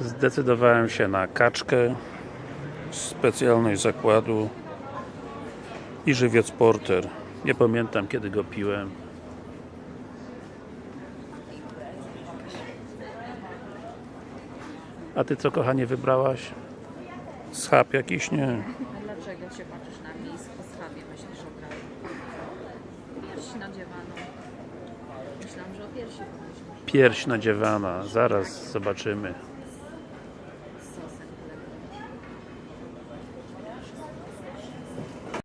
Zdecydowałem się na kaczkę z specjalnej zakładu i żywiec porter. Nie pamiętam kiedy go piłem. A ty co kochanie wybrałaś? Schab jakiś? Nie. A dlaczego się patrzysz na mnie i z poschawie myślisz o prawie? Pierś nadziewano. Myślałam, że o piersi pomyślisz. Pierś nadziewana. Zaraz zobaczymy.